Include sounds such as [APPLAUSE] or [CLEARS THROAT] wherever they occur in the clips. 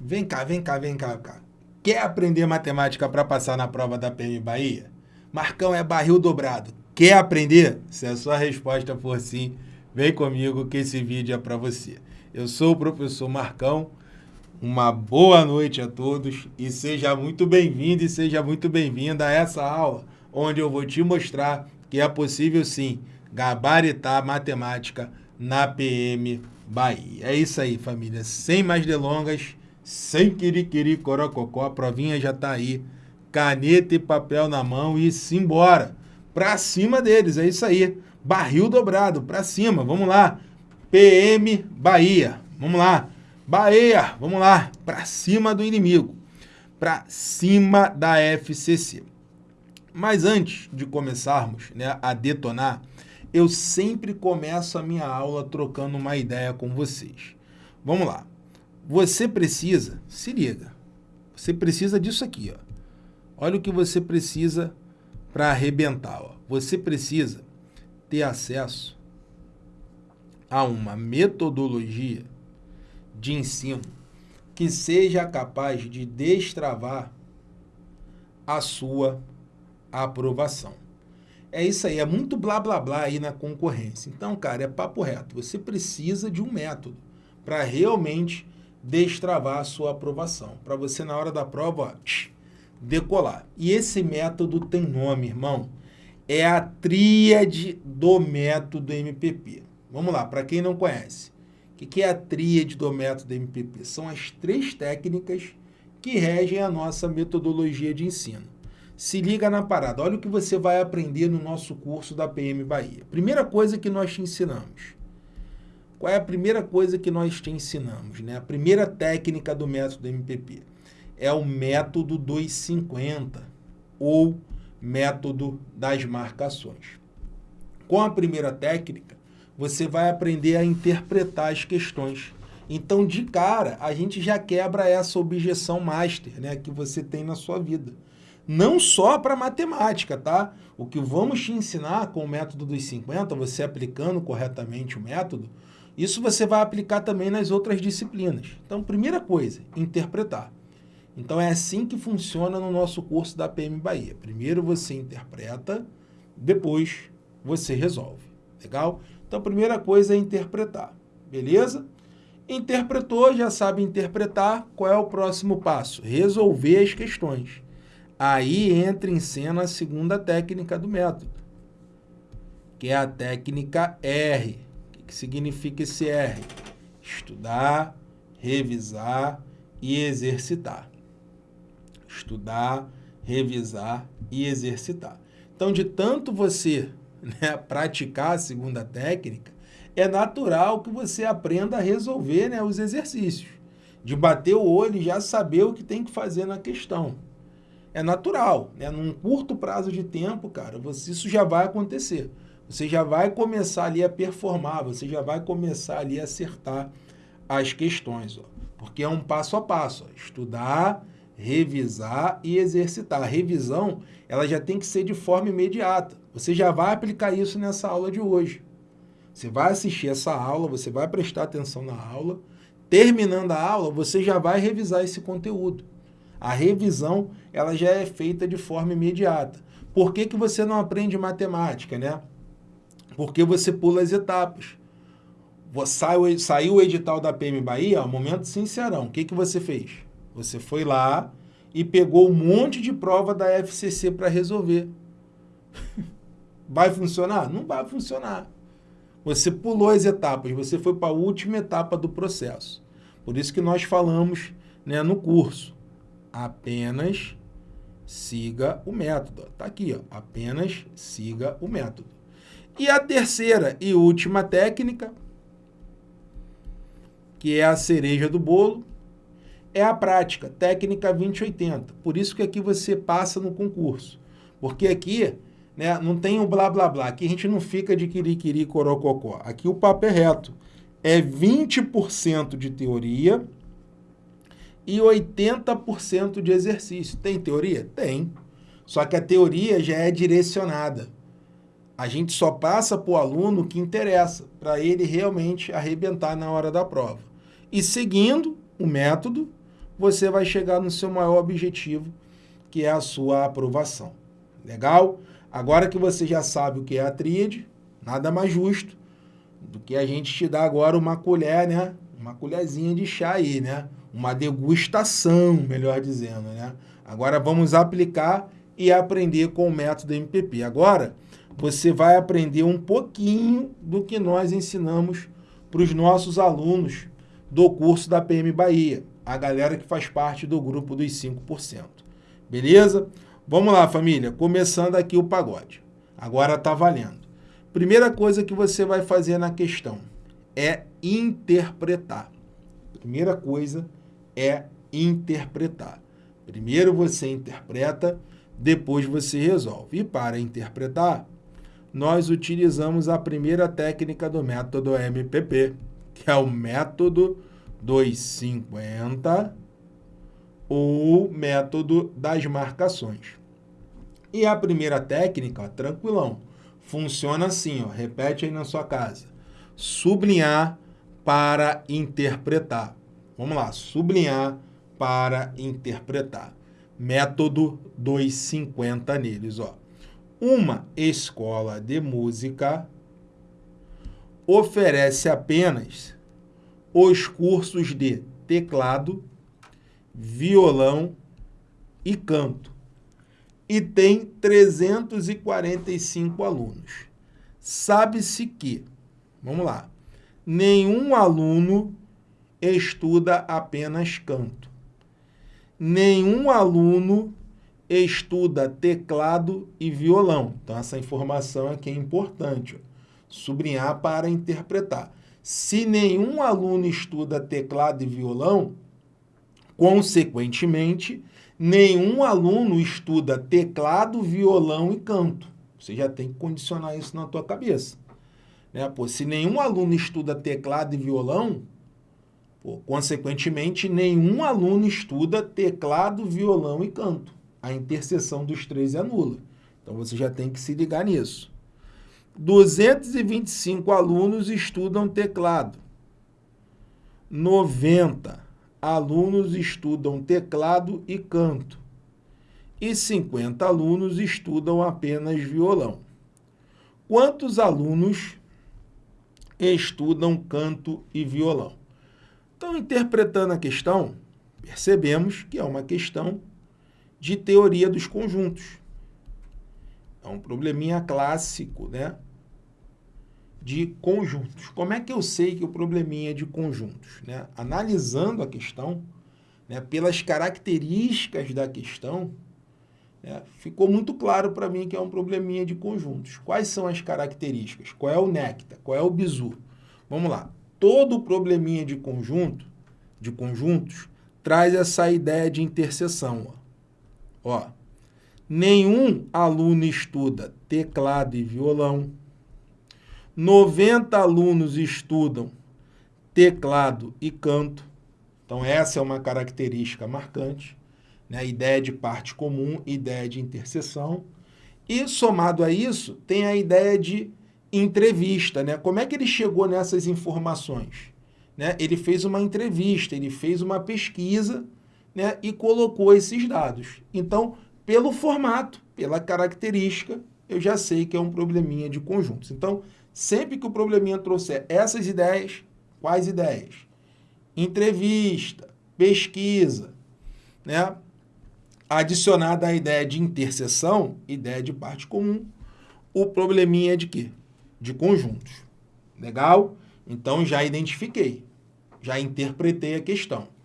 Vem cá, vem cá, vem cá, cá. Quer aprender matemática para passar na prova da PM Bahia? Marcão é barril dobrado. Quer aprender? Se a sua resposta for sim, vem comigo que esse vídeo é para você. Eu sou o professor Marcão. Uma boa noite a todos e seja muito bem-vindo e seja muito bem-vinda a essa aula, onde eu vou te mostrar que é possível sim gabaritar matemática na PM Bahia. É isso aí, família. Sem mais delongas, sem quiriquiri corococó, a provinha já está aí. Caneta e papel na mão e simbora. Para cima deles, é isso aí. Barril dobrado, para cima. Vamos lá. PM Bahia. Vamos lá. Bahia, vamos lá. Para cima do inimigo. Para cima da FCC. Mas antes de começarmos né, a detonar, eu sempre começo a minha aula trocando uma ideia com vocês. Vamos lá. Você precisa, se liga, você precisa disso aqui. Ó. Olha o que você precisa para arrebentar. Ó. Você precisa ter acesso a uma metodologia de ensino que seja capaz de destravar a sua aprovação. É isso aí, é muito blá blá blá aí na concorrência. Então, cara, é papo reto. Você precisa de um método para realmente destravar a sua aprovação. Para você, na hora da prova, decolar. E esse método tem nome, irmão. É a tríade do método MPP. Vamos lá, para quem não conhece. O que é a tríade do método MPP? São as três técnicas que regem a nossa metodologia de ensino. Se liga na parada, olha o que você vai aprender no nosso curso da PM Bahia. Primeira coisa que nós te ensinamos. Qual é a primeira coisa que nós te ensinamos? Né? A primeira técnica do método MPP é o método dos 50 ou método das marcações. Com a primeira técnica, você vai aprender a interpretar as questões. Então, de cara, a gente já quebra essa objeção master né, que você tem na sua vida não só para matemática, tá? O que vamos te ensinar com o método dos 50, você aplicando corretamente o método, isso você vai aplicar também nas outras disciplinas. Então, primeira coisa, interpretar. Então, é assim que funciona no nosso curso da PM Bahia. Primeiro você interpreta, depois você resolve. Legal? Então, a primeira coisa é interpretar. Beleza? Interpretou, já sabe interpretar. Qual é o próximo passo? Resolver as questões. Aí entra em cena a segunda técnica do método, que é a técnica R. Que significa esse R? Estudar, revisar e exercitar. Estudar, revisar e exercitar. Então, de tanto você né, praticar a segunda técnica, é natural que você aprenda a resolver né, os exercícios. De bater o olho e já saber o que tem que fazer na questão é natural, né? Num curto prazo de tempo, cara, você, isso já vai acontecer. Você já vai começar ali a performar, você já vai começar ali a acertar as questões, ó. Porque é um passo a passo, ó. estudar, revisar e exercitar. A revisão, ela já tem que ser de forma imediata. Você já vai aplicar isso nessa aula de hoje. Você vai assistir essa aula, você vai prestar atenção na aula. Terminando a aula, você já vai revisar esse conteúdo. A revisão ela já é feita de forma imediata. Por que, que você não aprende matemática, né? Porque você pula as etapas. Saiu, saiu o edital da PM Bahia, ó, momento sincerão. O que, que você fez? Você foi lá e pegou um monte de prova da FCC para resolver. [LAUGHS] Vai funcionar? Não vai funcionar. Você pulou as etapas, você foi para a última etapa do processo. Por isso que nós falamos né, no curso apenas siga o método. Está aqui, ó, apenas siga o método. E a terceira e última técnica, que é a cereja do bolo, é a prática, técnica 2080. Por isso que aqui você passa no concurso. Porque aqui né, não tem o blá blá blá, aqui a gente não fica de quiriquiri corococó. Aqui o papo é reto. É 20% de teoria e 80% de exercício. Tem teoria? Tem. Só que a teoria já é direcionada. A gente só passa para o aluno o que interessa, para ele realmente arrebentar na hora da prova. E seguindo o método, você vai chegar no seu maior objetivo, que é a sua aprovação. Legal? Agora que você já sabe o que é a tríade, nada mais justo do que a gente te dar agora uma colher, né? Uma colherzinha de chá aí, né? Uma degustação, melhor dizendo, né? Agora vamos aplicar e aprender com o método MPP. Agora, você vai aprender um pouquinho do que nós ensinamos para os nossos alunos do curso da PM Bahia, a galera que faz parte do grupo dos 5%. Beleza? Vamos lá, família. Começando aqui o pagode. Agora está valendo. Primeira coisa que você vai fazer na questão é interpretar. Primeira coisa é interpretar. Primeiro você interpreta, depois você resolve. E para interpretar, nós utilizamos a primeira técnica do método MPP, que é o método 250 ou método das marcações. E a primeira técnica, ó, tranquilão, funciona assim, ó, repete aí na sua casa. Sublinhar para interpretar. Vamos lá, sublinhar para interpretar. Método 250 neles, ó. Uma escola de música oferece apenas os cursos de teclado, violão e canto. E tem 345 alunos. Sabe-se que, vamos lá, nenhum aluno estuda apenas canto. Nenhum aluno estuda teclado e violão. Então, essa informação aqui é importante. Ó. Sublinhar para interpretar. Se nenhum aluno estuda teclado e violão, consequentemente, nenhum aluno estuda teclado, violão e canto. Você já tem que condicionar isso na tua cabeça. Né? Pô, se nenhum aluno estuda teclado e violão, pô, consequentemente, nenhum aluno estuda teclado, violão e canto a interseção dos três é nula. Então, você já tem que se ligar nisso. 225 alunos estudam teclado. 90 alunos estudam teclado e canto. E 50 alunos estudam apenas violão. Quantos alunos estudam canto e violão? Então, interpretando a questão, percebemos que é uma questão de teoria dos conjuntos. É um probleminha clássico, né? De conjuntos. Como é que eu sei que o probleminha é de conjuntos? Né? Analisando a questão, né, pelas características da questão, né, ficou muito claro para mim que é um probleminha de conjuntos. Quais são as características? Qual é o néctar? Qual é o bizu? Vamos lá. Todo probleminha de conjunto, de conjuntos, traz essa ideia de interseção. Ó. Ó, nenhum aluno estuda teclado e violão. 90 alunos estudam teclado e canto. Então, essa é uma característica marcante. Né? Ideia de parte comum, ideia de interseção. E, somado a isso, tem a ideia de entrevista. Né? Como é que ele chegou nessas informações? Né? Ele fez uma entrevista, ele fez uma pesquisa né, e colocou esses dados. Então, pelo formato, pela característica, eu já sei que é um probleminha de conjuntos. Então, sempre que o probleminha trouxer essas ideias, quais ideias? Entrevista, pesquisa, né? adicionada à ideia de interseção, ideia de parte comum, o probleminha é de quê? De conjuntos. Legal? Então, já identifiquei, já interpretei a questão.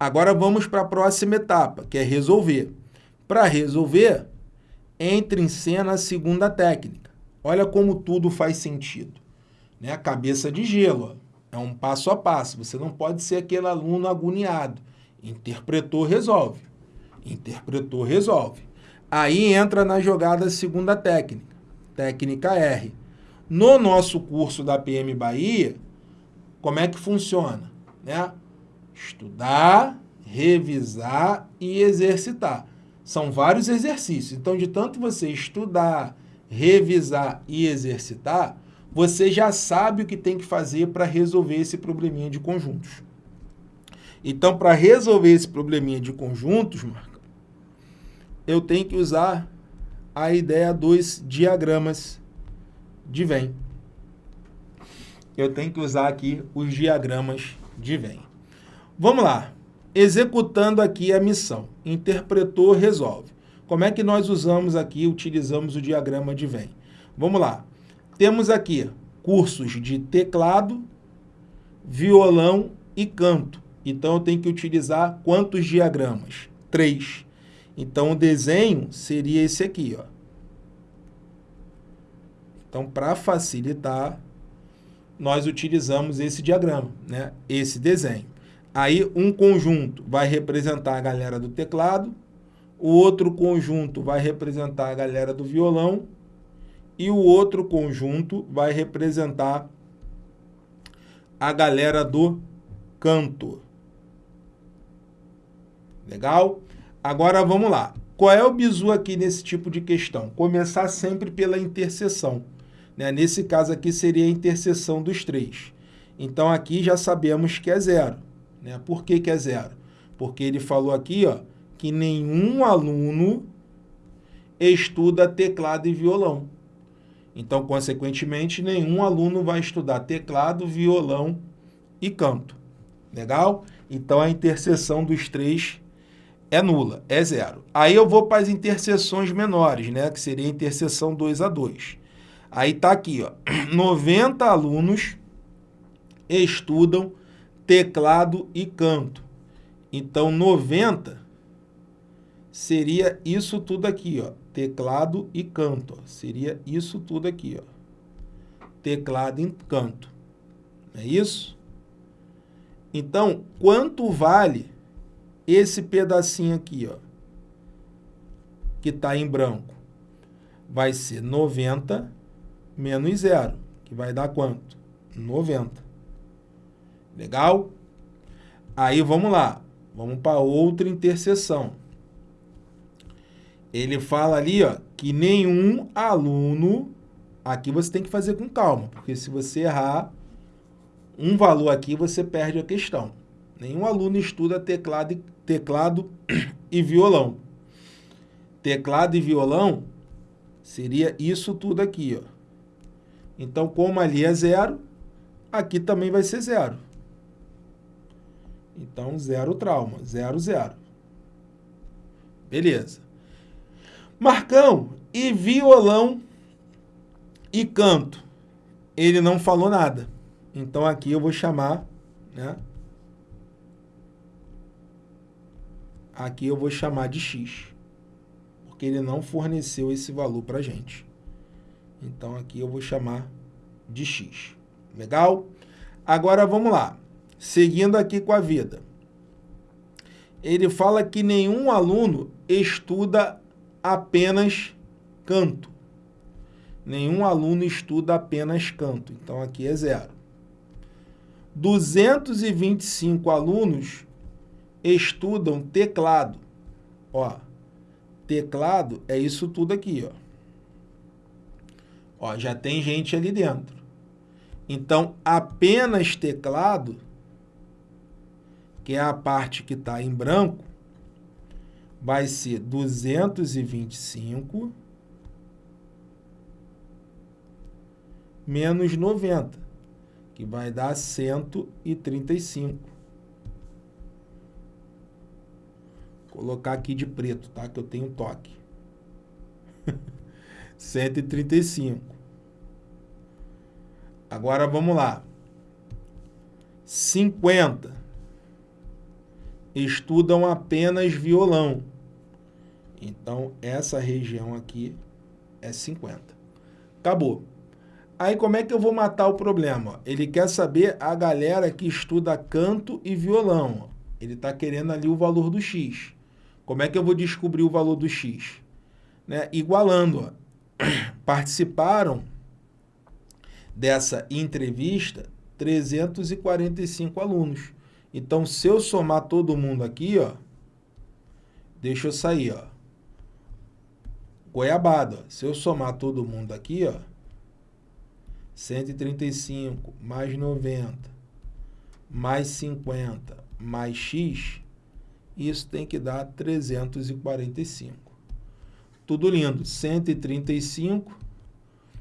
Agora vamos para a próxima etapa, que é resolver. Para resolver, entre em cena a segunda técnica. Olha como tudo faz sentido. Né? Cabeça de gelo, ó. é um passo a passo. Você não pode ser aquele aluno agoniado. Interpretou, resolve. Interpretou, resolve. Aí entra na jogada a segunda técnica, técnica R. No nosso curso da PM Bahia, como é que funciona? Né? Estudar, revisar e exercitar. São vários exercícios. Então, de tanto você estudar, revisar e exercitar, você já sabe o que tem que fazer para resolver esse probleminha de conjuntos. Então, para resolver esse probleminha de conjuntos, eu tenho que usar a ideia dos diagramas de Venn. Eu tenho que usar aqui os diagramas de Venn. Vamos lá. Executando aqui a missão. Interpretou, resolve. Como é que nós usamos aqui, utilizamos o diagrama de Venn? Vamos lá. Temos aqui cursos de teclado, violão e canto. Então, eu tenho que utilizar quantos diagramas? Três. Então, o desenho seria esse aqui. Ó. Então, para facilitar, nós utilizamos esse diagrama, né? esse desenho. Aí, um conjunto vai representar a galera do teclado, o outro conjunto vai representar a galera do violão e o outro conjunto vai representar a galera do canto. Legal? Agora vamos lá. Qual é o bizu aqui nesse tipo de questão? Começar sempre pela interseção. Né? Nesse caso aqui seria a interseção dos três. Então aqui já sabemos que é zero. Né? Por que, que é zero? Porque ele falou aqui ó, que nenhum aluno estuda teclado e violão. Então, consequentemente, nenhum aluno vai estudar teclado, violão e canto. Legal? Então, a interseção dos três é nula, é zero. Aí eu vou para as interseções menores, né? Que seria a interseção 2 a 2. Aí está aqui, ó, [CLEARS THROAT] 90 alunos estudam teclado e canto. Então, 90 seria isso tudo aqui, ó, teclado e canto. Ó. Seria isso tudo aqui, ó, teclado e canto. É isso? Então, quanto vale esse pedacinho aqui, ó, que está em branco? Vai ser 90 menos zero, que vai dar quanto? 90. Legal? Aí vamos lá, vamos para outra interseção. Ele fala ali ó, que nenhum aluno, aqui você tem que fazer com calma, porque se você errar um valor aqui, você perde a questão. Nenhum aluno estuda teclado, teclado [COUGHS] e violão. Teclado e violão seria isso tudo aqui, ó. Então, como ali é zero, aqui também vai ser zero. Então, zero trauma, zero, zero. Beleza. Marcão, e violão e canto? Ele não falou nada. Então, aqui eu vou chamar, né? Aqui eu vou chamar de X. Porque ele não forneceu esse valor para gente. Então, aqui eu vou chamar de x. Legal? Agora, vamos lá. Seguindo aqui com a vida. Ele fala que nenhum aluno estuda apenas canto. Nenhum aluno estuda apenas canto. Então, aqui é zero. 225 alunos estudam teclado. Ó, teclado é isso tudo aqui, ó. Ó, já tem gente ali dentro. Então, apenas teclado, que é a parte que está em branco, vai ser 225 menos 90, que vai dar 135. Vou colocar aqui de preto, tá? Que eu tenho toque. [LAUGHS] 135. Agora vamos lá. 50 estudam apenas violão. Então, essa região aqui é 50. Acabou. Aí, como é que eu vou matar o problema? Ele quer saber a galera que estuda canto e violão. Ele está querendo ali o valor do X. Como é que eu vou descobrir o valor do X? Né? Igualando. Ó [COUGHS] participaram dessa entrevista 345 alunos. Então, se eu somar todo mundo aqui, ó, deixa eu sair, ó. Goiabada, se eu somar todo mundo aqui, ó, 135 mais 90 mais 50 mais x, isso tem que dar 345. Tudo lindo. 135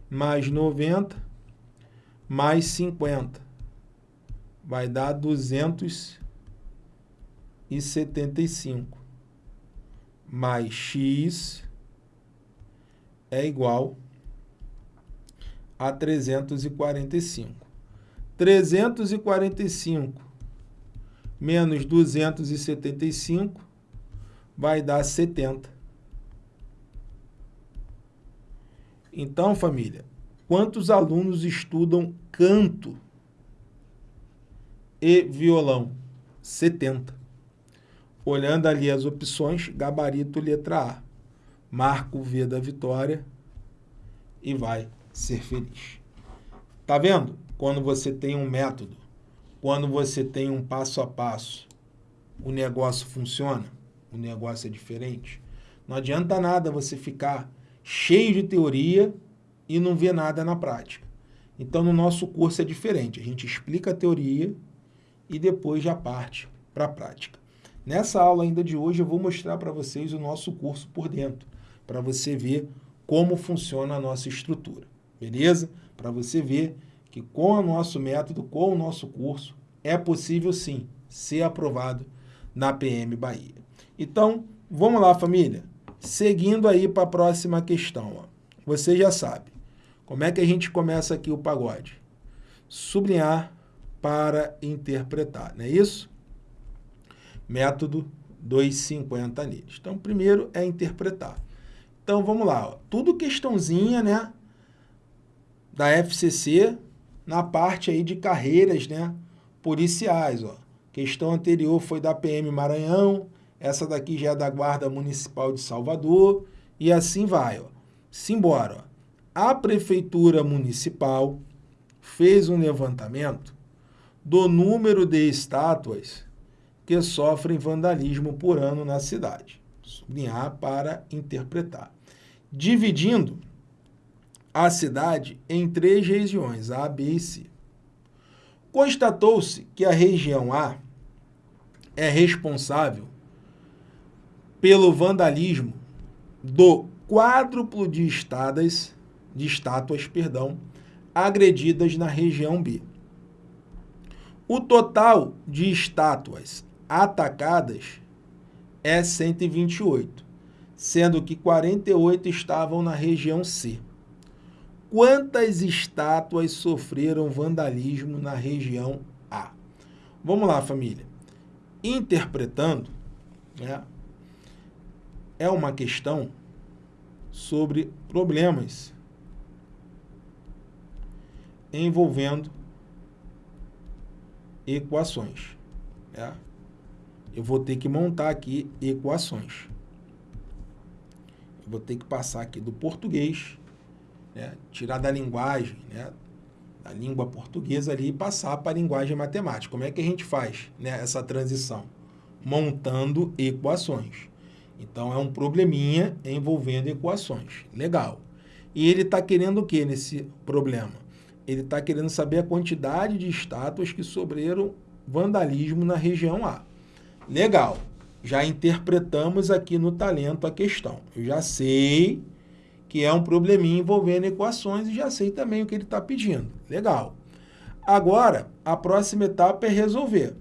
mais 90 mais 50. Vai dar 275. Mais x é igual a 345. 345 menos 275 vai dar 70. Então, família, quantos alunos estudam canto e violão? 70. Olhando ali as opções, gabarito letra A. Marca o V da vitória e vai ser feliz. Tá vendo? Quando você tem um método, quando você tem um passo a passo, o negócio funciona, o negócio é diferente. Não adianta nada você ficar cheio de teoria e não ver nada na prática. Então, no nosso curso é diferente. A gente explica a teoria e depois já parte para a prática. Nessa aula ainda de hoje, eu vou mostrar para vocês o nosso curso por dentro, para você ver como funciona a nossa estrutura, beleza? Para você ver que com o nosso método, com o nosso curso, é possível sim ser aprovado na PM Bahia. Então, vamos lá, família. Seguindo aí para a próxima questão. Ó. Você já sabe. Como é que a gente começa aqui o pagode? Sublinhar para interpretar, não é isso? Método 250 neles. Então, primeiro é interpretar. Então, vamos lá. Tudo questãozinha, né? Da FCC, na parte aí de carreiras, né? Policiais, ó. Questão anterior foi da PM Maranhão, essa daqui já é da Guarda Municipal de Salvador, e assim vai, ó. Simbora, ó. A Prefeitura Municipal fez um levantamento do número de estátuas que sofrem vandalismo por ano na cidade. Sublinhar para interpretar. Dividindo a cidade em três regiões, A, B e C. Constatou-se que a região A é responsável pelo vandalismo do quádruplo de estátuas, de estátuas, perdão, agredidas na região B. O total de estátuas atacadas é 128, sendo que 48 estavam na região C. Quantas estátuas sofreram vandalismo na região A? Vamos lá, família. Interpretando, né, é uma questão sobre problemas envolvendo equações. Né? Eu vou ter que montar aqui equações. Eu vou ter que passar aqui do português né? tirar da linguagem, né? da língua portuguesa ali e passar para a linguagem matemática. Como é que a gente faz né, essa transição? Montando equações. Então, é um probleminha envolvendo equações. Legal. E ele está querendo o que nesse problema? Ele está querendo saber a quantidade de estátuas que sofreram vandalismo na região A. Legal. Já interpretamos aqui no talento a questão. Eu já sei que é um probleminha envolvendo equações e já sei também o que ele está pedindo. Legal. Agora, a próxima etapa é resolver.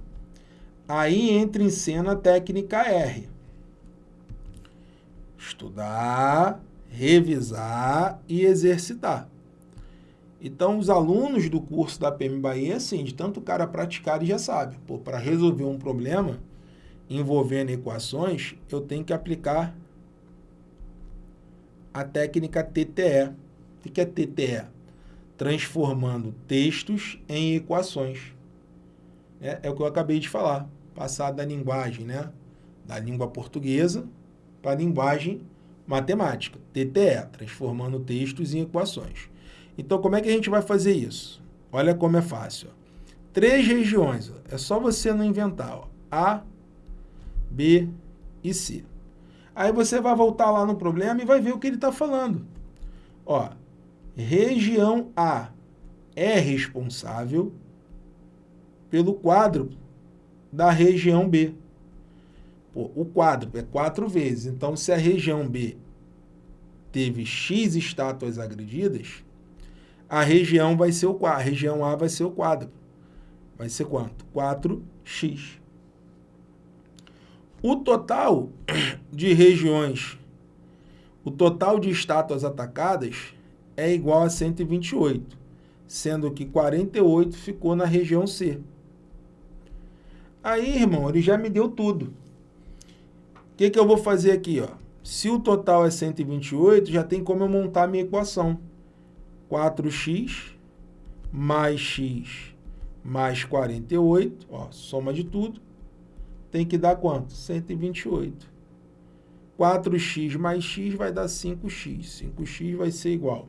Aí entra em cena a técnica R. Estudar, revisar e exercitar. Então, os alunos do curso da PM Bahia, assim, de tanto cara praticar, ele já sabe. Para resolver um problema envolvendo equações, eu tenho que aplicar a técnica TTE. O que é TTE? Transformando textos em equações. É, é o que eu acabei de falar. Passar da linguagem, né? Da língua portuguesa para a linguagem matemática. TTE, transformando textos em equações. Então, como é que a gente vai fazer isso? Olha como é fácil. Três regiões. Ó. É só você não inventar. Ó. A, B e C. Aí você vai voltar lá no problema e vai ver o que ele está falando. Ó, região A é responsável pelo quádruplo da região B. Pô, o quadro é quatro vezes. Então, se a região B teve X estátuas agredidas, a região vai ser o a região A vai ser o quadro. Vai ser quanto? 4x. O total de regiões, o total de estátuas atacadas é igual a 128, sendo que 48 ficou na região C. Aí, irmão, ele já me deu tudo. O que, que eu vou fazer aqui? Ó? Se o total é 128, já tem como eu montar a minha equação. 4x mais x mais 48, ó, soma de tudo, tem que dar quanto? 128. 4x mais x vai dar 5x. 5x vai ser igual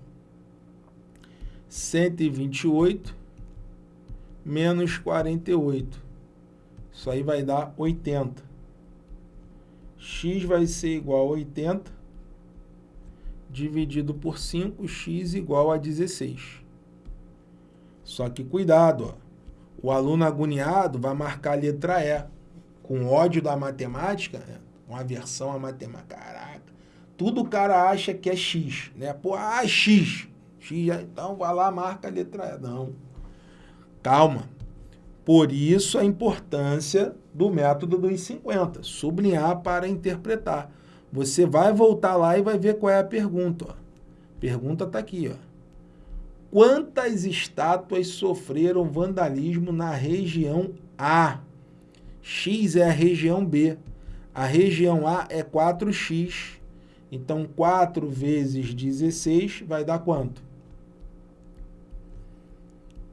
128 menos 48. Isso aí vai dar 80. x vai ser igual a 80 dividido por 5, x igual a 16. Só que cuidado, ó. o aluno agoniado vai marcar a letra E, com ódio da matemática, né? com aversão à matemática. Caraca, tudo o cara acha que é x, né? Pô, ah, x. x então vai lá, marca a letra E. Não. Calma. Por isso a importância do método dos 50, sublinhar para interpretar. Você vai voltar lá e vai ver qual é a pergunta. Ó. Pergunta está aqui. Ó. Quantas estátuas sofreram vandalismo na região A? X é a região B. A região A é 4x. Então, 4 vezes 16 vai dar quanto?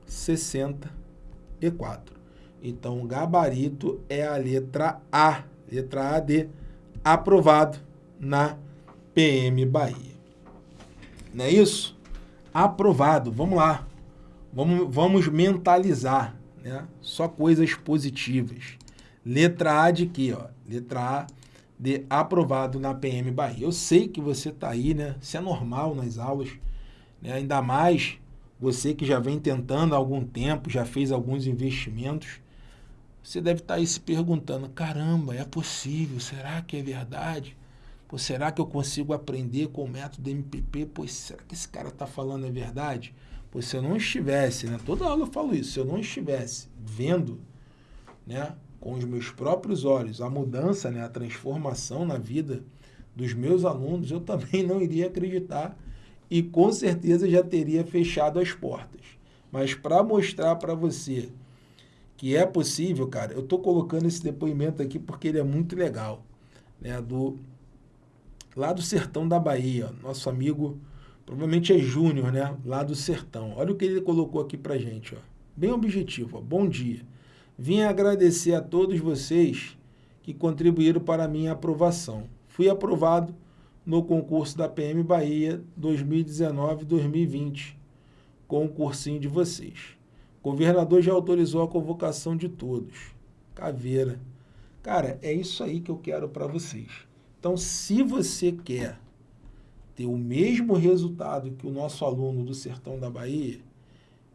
64. Então, o gabarito é a letra A. Letra A de aprovado na PM Bahia. Não é isso? Aprovado. Vamos lá. Vamos, vamos mentalizar. Né? Só coisas positivas. Letra A de quê? Ó? Letra A de aprovado na PM Bahia. Eu sei que você está aí, né? Isso é normal nas aulas. Né? Ainda mais você que já vem tentando há algum tempo, já fez alguns investimentos. Você deve estar tá aí se perguntando, caramba, é possível? Será que é verdade? Pô, será que eu consigo aprender com o método MPP? Pois será que esse cara está falando é verdade? Pois se eu não estivesse, né? Toda aula eu falo isso, se eu não estivesse vendo, né, com os meus próprios olhos a mudança, né, a transformação na vida dos meus alunos, eu também não iria acreditar e com certeza já teria fechado as portas. Mas para mostrar para você que é possível, cara, eu estou colocando esse depoimento aqui porque ele é muito legal, né, do lá do sertão da Bahia, nosso amigo, provavelmente é Júnior, né? Lá do sertão. Olha o que ele colocou aqui pra gente, ó. Bem objetivo, ó. Bom dia. Vim agradecer a todos vocês que contribuíram para a minha aprovação. Fui aprovado no concurso da PM Bahia 2019-2020, com o cursinho de vocês. O governador já autorizou a convocação de todos. Caveira. Cara, é isso aí que eu quero para vocês. Então, se você quer ter o mesmo resultado que o nosso aluno do Sertão da Bahia,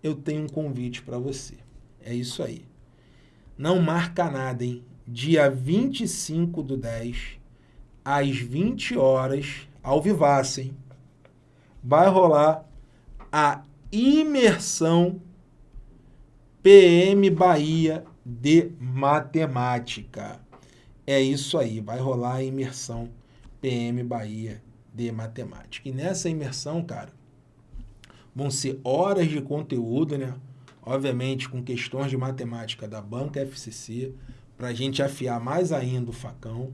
eu tenho um convite para você. É isso aí. Não marca nada, hein? Dia 25 do 10, às 20 horas, ao vivaço, hein? Vai rolar a imersão PM Bahia de Matemática. É isso aí, vai rolar a imersão PM Bahia de matemática. E nessa imersão, cara, vão ser horas de conteúdo, né? Obviamente com questões de matemática da banca FCC, para a gente afiar mais ainda o facão.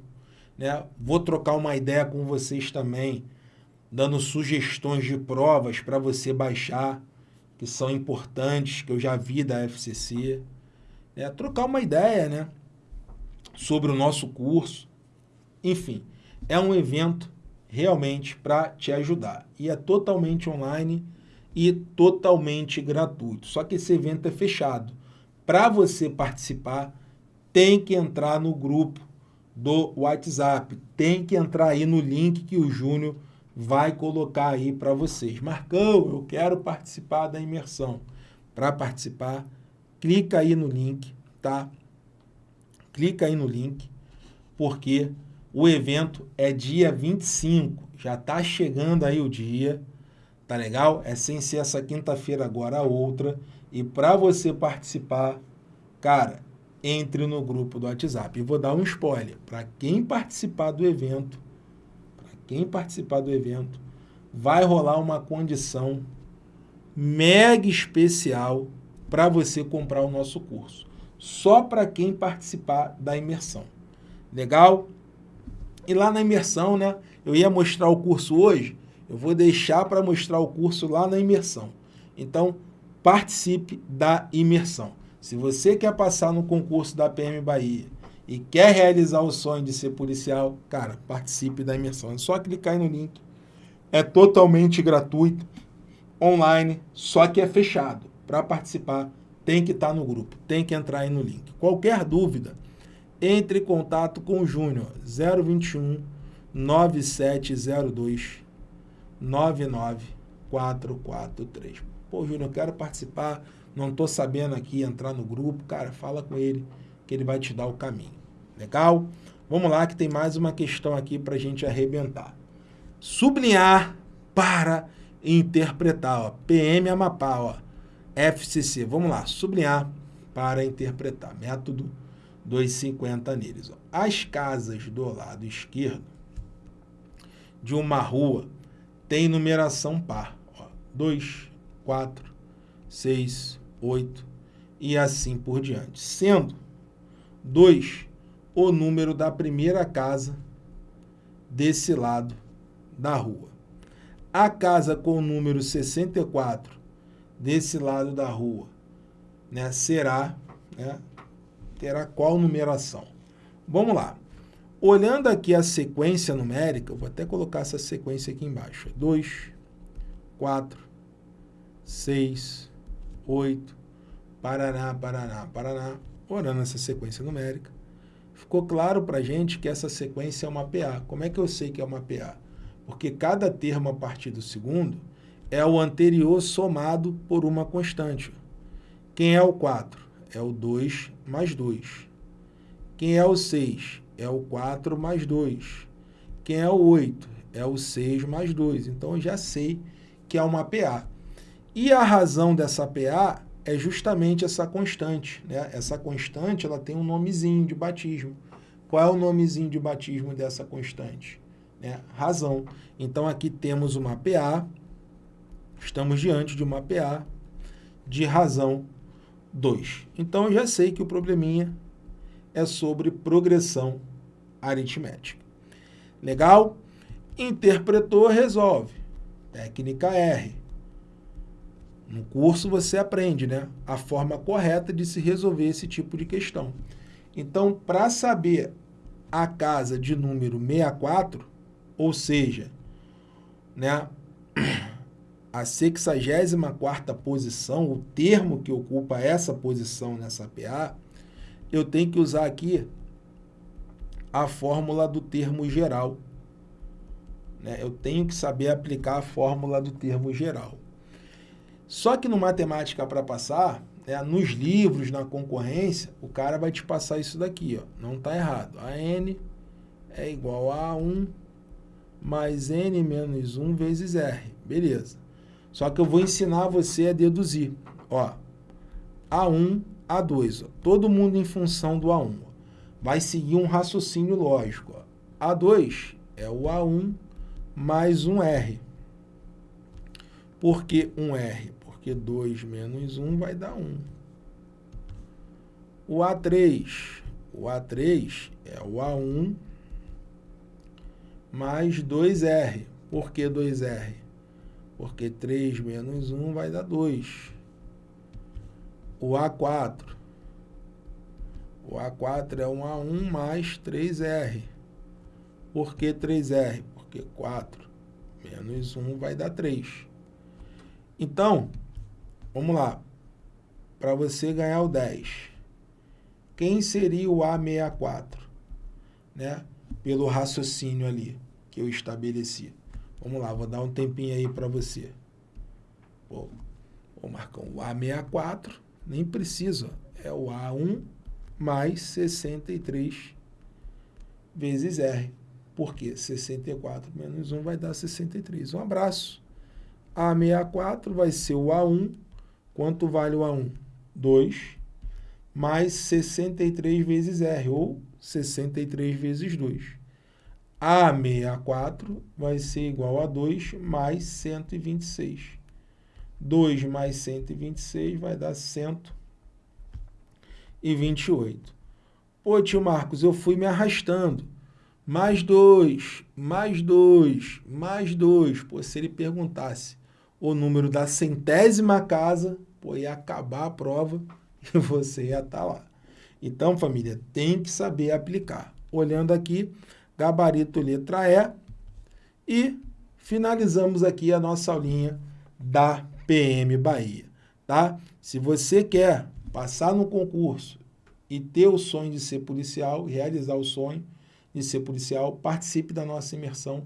Né? Vou trocar uma ideia com vocês também, dando sugestões de provas para você baixar, que são importantes, que eu já vi da FCC. Né? Trocar uma ideia, né? Sobre o nosso curso. Enfim, é um evento realmente para te ajudar. E é totalmente online e totalmente gratuito. Só que esse evento é fechado. Para você participar, tem que entrar no grupo do WhatsApp. Tem que entrar aí no link que o Júnior vai colocar aí para vocês. Marcão, eu quero participar da imersão. Para participar, clica aí no link, tá? Clica aí no link, porque o evento é dia 25, já está chegando aí o dia, tá legal? É sem ser essa quinta-feira agora a outra, e para você participar, cara, entre no grupo do WhatsApp. E vou dar um spoiler, para quem participar do evento, para quem participar do evento, vai rolar uma condição mega especial para você comprar o nosso curso. Só para quem participar da imersão. Legal? E lá na imersão, né? Eu ia mostrar o curso hoje, eu vou deixar para mostrar o curso lá na imersão. Então, participe da imersão. Se você quer passar no concurso da PM Bahia e quer realizar o sonho de ser policial, cara, participe da imersão. É só clicar aí no link. É totalmente gratuito, online, só que é fechado. Para participar, tem que estar no grupo, tem que entrar aí no link. Qualquer dúvida, entre em contato com o Júnior, 021 9702 99443. Pô, Júnior, eu quero participar, não estou sabendo aqui entrar no grupo. Cara, fala com ele, que ele vai te dar o caminho. Legal? Vamos lá, que tem mais uma questão aqui para a gente arrebentar. Sublinhar para interpretar. Ó. PM Amapá, ó. FCC. Vamos lá, sublinhar para interpretar. Método 250 neles. Ó. As casas do lado esquerdo de uma rua têm numeração par. 2, 4, 6, 8 e assim por diante. Sendo 2 o número da primeira casa desse lado da rua. A casa com o número 64 desse lado da rua né, será, né, terá qual numeração? Vamos lá. Olhando aqui a sequência numérica, eu vou até colocar essa sequência aqui embaixo. 2, 4, 6, 8, Paraná, Paraná, Paraná. Olhando essa sequência numérica, ficou claro para a gente que essa sequência é uma PA. Como é que eu sei que é uma PA? Porque cada termo a partir do segundo é o anterior somado por uma constante. Quem é o 4? É o 2 mais 2. Quem é o 6? É o 4 mais 2. Quem é o 8? É o 6 mais 2. Então, eu já sei que é uma PA. E a razão dessa PA é justamente essa constante. Né? Essa constante ela tem um nomezinho de batismo. Qual é o nomezinho de batismo dessa constante? Né? Razão. Então, aqui temos uma PA, Estamos diante de uma PA de razão 2. Então, eu já sei que o probleminha é sobre progressão aritmética. Legal? Interpretou, resolve. Técnica R. No curso você aprende né, a forma correta de se resolver esse tipo de questão. Então, para saber a casa de número 64, ou seja, né, [CLEARS THROAT] a 64ª posição, o termo que ocupa essa posição nessa PA, eu tenho que usar aqui a fórmula do termo geral. Né? Eu tenho que saber aplicar a fórmula do termo geral. Só que no Matemática para Passar, né, nos livros, na concorrência, o cara vai te passar isso daqui. Ó. Não está errado. A n é igual a 1 mais n menos 1 vezes r. Beleza. Só que eu vou ensinar você a deduzir. Ó, A1, A2. Ó, todo mundo em função do A1. Ó. Vai seguir um raciocínio lógico. Ó. A2 é o A1 mais um R. Por que um R? Porque 2 menos 1 vai dar 1. O A3, o A3 é o A1 mais 2R. Por que 2R? Porque 3 menos 1 vai dar 2. O A4. O A4 é um A1 mais 3R. Por que 3R? Porque 4 menos 1 vai dar 3. Então, vamos lá. Para você ganhar o 10, quem seria o A64? Né? Pelo raciocínio ali que eu estabeleci. Vamos lá, vou dar um tempinho aí para você. Pô, ô Marcão, o A64 nem precisa. É o A1 mais 63 vezes R. Porque 64 menos 1 vai dar 63. Um abraço. A64 vai ser o A1. Quanto vale o A1? 2 mais 63 vezes R, ou 63 vezes 2. A64 vai ser igual a 2 mais 126. 2 mais 126 vai dar 128. Pô, tio Marcos, eu fui me arrastando. Mais 2, mais 2, mais 2. Pô, se ele perguntasse o número da centésima casa, pô, ia acabar a prova [LAUGHS] e você ia estar tá lá. Então, família, tem que saber aplicar. Olhando aqui, gabarito letra E. E finalizamos aqui a nossa aulinha da PM Bahia, tá? Se você quer passar no concurso e ter o sonho de ser policial, realizar o sonho de ser policial, participe da nossa imersão.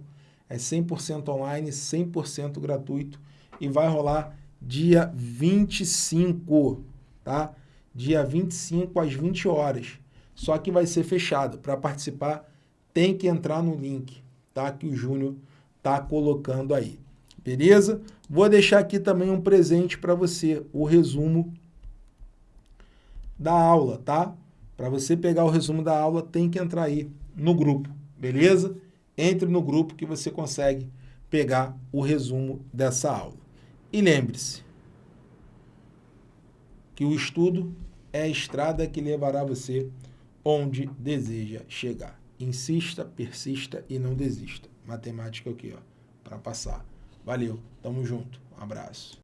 É 100% online, 100% gratuito e vai rolar dia 25, tá? Dia 25 às 20 horas. Só que vai ser fechado. Para participar, tem que entrar no link, tá? Que o Júnior tá colocando aí. Beleza? Vou deixar aqui também um presente para você, o resumo da aula, tá? Para você pegar o resumo da aula, tem que entrar aí no grupo, beleza? Entre no grupo que você consegue pegar o resumo dessa aula. E lembre-se que o estudo é a estrada que levará você onde deseja chegar. Insista, persista e não desista. Matemática aqui, ó, para passar. Valeu, tamo junto, um abraço.